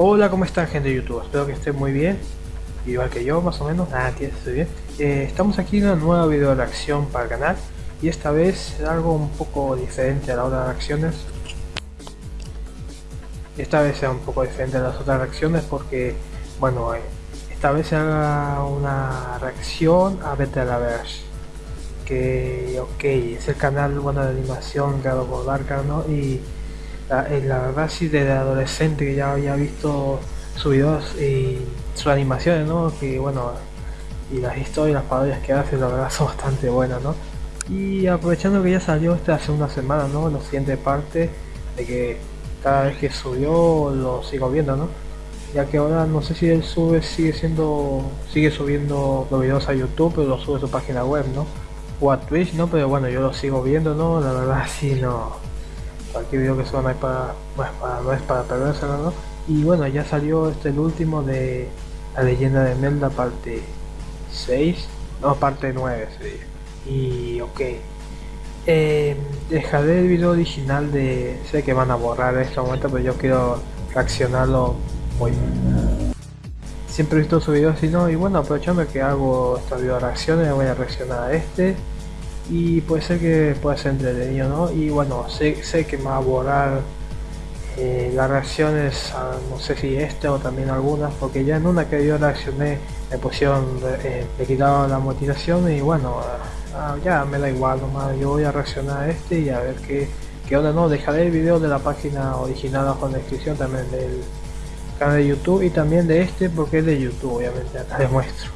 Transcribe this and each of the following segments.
Hola, ¿cómo están gente de YouTube? Espero que estén muy bien, igual que yo más o menos, ah, estoy bien. Eh, estamos aquí en una nueva video reacción para el canal y esta vez algo un poco diferente a las otras reacciones. Esta vez sea un poco diferente a las otras reacciones porque, bueno, eh, esta vez se haga una reacción a Betterverse que, ok, es el canal bueno de animación creado por Darka, ¿no? Y la, eh, la, verdad sí desde adolescente que ya había visto sus videos y sus animaciones, ¿no? Que bueno, y las historias, las parodias que hace, la verdad son bastante buenas, ¿no? Y aprovechando que ya salió esta hace una semana, ¿no? La siguiente parte de que cada vez que subió lo sigo viendo, ¿no? Ya que ahora no sé si él sube, sigue siendo, sigue subiendo los videos a YouTube, pero lo sube su página web, ¿no? O a Twitch, ¿no? Pero bueno, yo lo sigo viendo, ¿no? La verdad sí, no cualquier video que suba no, para, no es para perdérselo, ¿no? Y bueno, ya salió este el último de La leyenda de Melda parte 6, no, parte 9 Y ok. Eh, dejaré el video original de... Sé que van a borrar en este momento, pero yo quiero reaccionarlo hoy. Siempre he visto su video así, ¿no? Y bueno, aprovechando que hago esta video reacciones, voy a reaccionar a este y puede ser que pueda ser entretenido ¿no? y bueno sé, sé que me va a borrar eh, las reacciones a, no sé si este o también algunas porque ya en una que yo reaccioné me pusieron eh, me quitaron la motivación y bueno ah, ya me da igual nomás yo voy a reaccionar a este y a ver qué, qué onda no dejaré el video de la página original abajo en la descripción también del canal de youtube y también de este porque es de youtube obviamente acá les muestro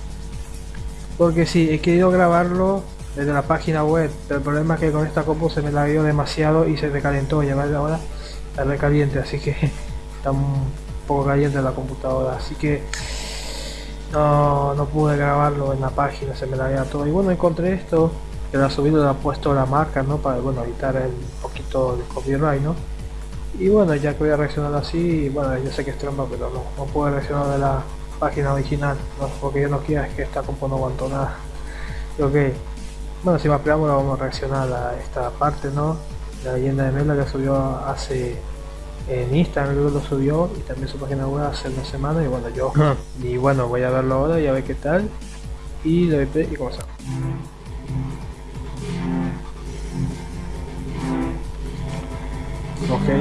porque si he querido grabarlo desde la página web. Pero el problema es que con esta compu se me la dio demasiado y se recalentó. Y ahora está recaliente así que está un poco caliente la computadora. Así que no, no pude grabarlo en la página se me la dio todo. Y bueno encontré esto que lo ha subido le ha puesto la marca no para bueno evitar el poquito de copyright no y bueno ya que voy a reaccionar así bueno yo sé que es trampa pero no, no puedo reaccionar de la página original no, porque yo no quiero es que esta compu no aguantó nada. Ok bueno, sin más preámbulo vamos a reaccionar a esta parte, ¿no? La leyenda de Mela que subió hace en Instagram lo subió y también su página web hace una semana y bueno yo y bueno voy a verlo ahora y a ver qué tal y le doy y comenzamos. Ok.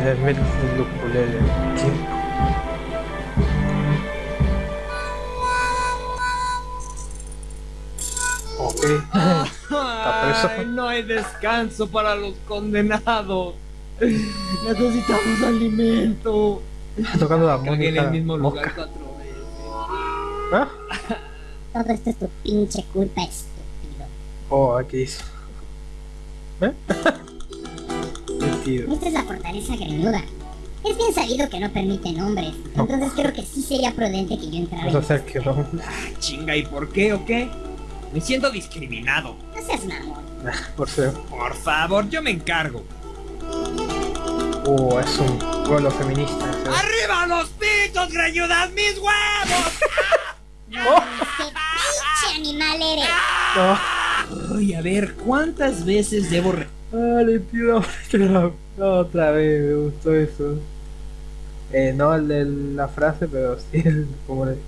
El, el, no hay descanso para los condenados. Necesitamos alimento. tocando la música. en el mismo lugar cuatro veces. ¿Ah? Todo esto es tu pinche culpa, estúpido. Oh, aquí es. ¿Eh? Esta es la fortaleza grenuda. Es bien sabido que no permiten hombres, entonces creo que sí sería prudente que yo entrara. Vamos a hacer que no. Ah, chinga, ¿y por qué o qué? Me siento discriminado. No seas mamón. Por ser. Por favor, yo me encargo. Uh, es un pueblo feminista. ¡Arriba los pitos, greñudas, mis huevos! ¡No, qué pinche animal eres! No. Ay, a ver, ¿cuántas veces debo re... Ah, le pido otra vez, me gustó eso. Eh, no el de la frase, pero sí el como le...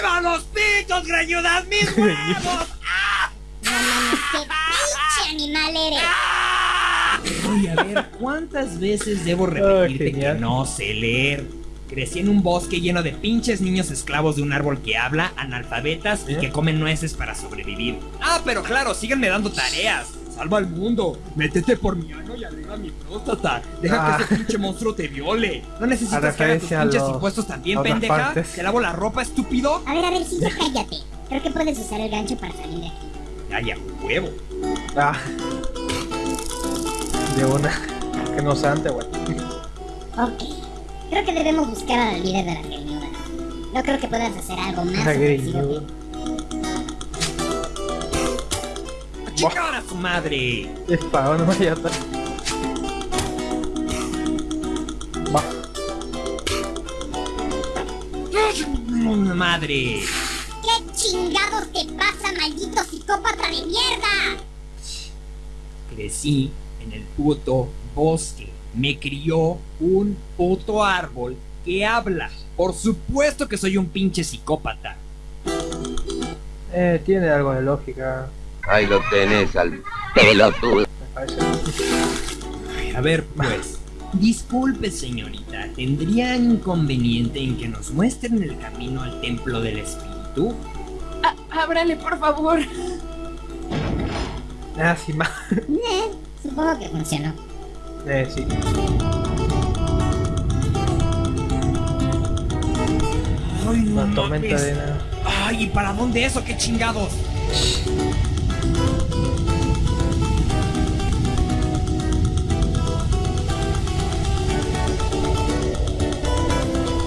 ¡Arriba los pitos, greñudas, mis huevos! ¡Ah! No qué pinche animal eres. Oye, a ver, ¿cuántas veces debo repetirte que no sé leer? Crecí en un bosque lleno de pinches niños esclavos de un árbol que habla, analfabetas y ¿Eh? que comen nueces para sobrevivir. Ah, pero claro, síganme dando tareas. Salva al mundo. Métete por mi ano y alegra mi próstata. Deja que ah. ese pinche monstruo te viole. No necesitas que haga tus pinches impuestos también, pendeja. Te lavo la ropa, estúpido. A ver, a ver, sí, ya cállate. Creo que puedes usar el gancho para salir de aquí. Ya, huevo. Ah. De una. Que no sea antes, güey. Ok. Creo que debemos buscar a la líder de la greñuda. No creo que puedas hacer algo más. La ¡Chicar a su madre! Disparo, no vaya a estar. Va. ¡Madre! ¿Qué chingados te pasa, maldito psicópata de mierda? Crecí en el puto bosque. Me crió un puto árbol que habla. Por supuesto que soy un pinche psicópata. Eh, tiene algo de lógica. Ahí lo tenés al pelotudo. A ver, pues. Disculpe, señorita, ¿tendría inconveniente en que nos muestren el camino al templo del espíritu? Ah, ábrale, por favor. Ah, sí, más. Eh, supongo que funcionó. Eh, sí. Ay, no nada. Ay, ¿y para dónde eso? ¿Qué chingados?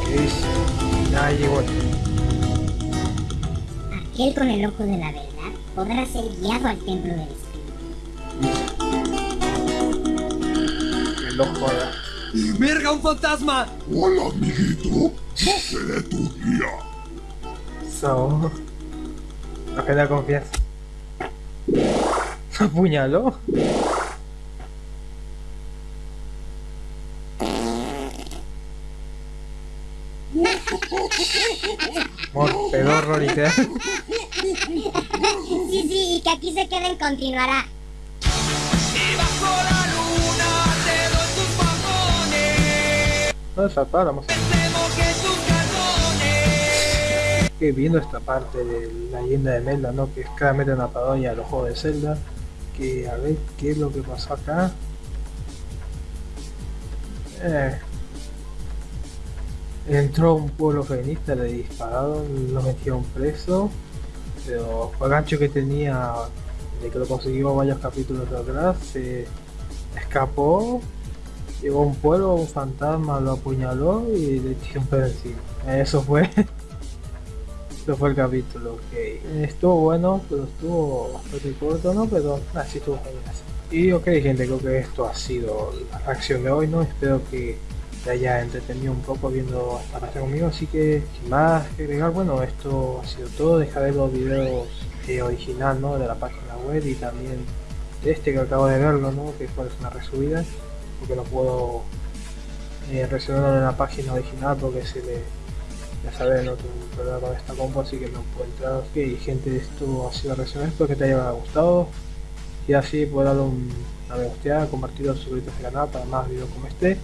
¿Qué? Ah, llegó. Aquel con el ojo de la verdad podrá ser guiado al templo del espíritu. El ojo ahora. ¡Verga, un fantasma! Hola, amiguito. Seré tu guía. So. No genera confianza. ¿Apuñaló? Mor pedorro literal. Sí, sí, y que aquí se queden continuará. No zapáramos. Que viendo esta parte de la leyenda de Zelda, ¿no? Que es claramente una parodia a los juegos de Zelda. Que a ver qué es lo que pasó acá. Eh. Entró un pueblo feminista, le dispararon, lo metieron preso. Pero el gancho que tenía, de que lo consiguió varios capítulos atrás, se escapó Llegó a un pueblo, un fantasma lo apuñaló y le tiró un pedo. Eso fue. Eso fue el capítulo, ok. Estuvo bueno, pero estuvo bastante corto, ¿no? Pero así estuvo genial. Y ok gente, creo que esto ha sido la reacción de hoy, ¿no? Espero que te haya entretenido un poco viendo esta reacción conmigo, así que sin más que agregar, bueno, esto ha sido todo. Dejaré los videos eh, original, ¿no? De la página web y también de este que acabo de verlo, ¿no? Que fue una resubida porque no puedo eh, reaccionar en la página original porque se le ya sabes no problema con esta compu así que no puedo entrar. Ok gente esto ha sido la reacción espero que te haya gustado. Y así puedo darle un, una me gusteada compartirlo suscribirte al canal para más videos como este.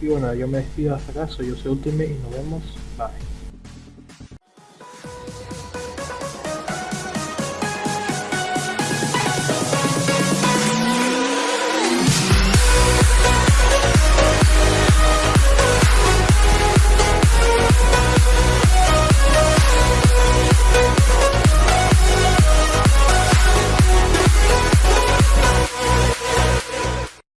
Y bueno yo me despido hasta acá. Soy yo soy Ultimate y nos vemos. Bye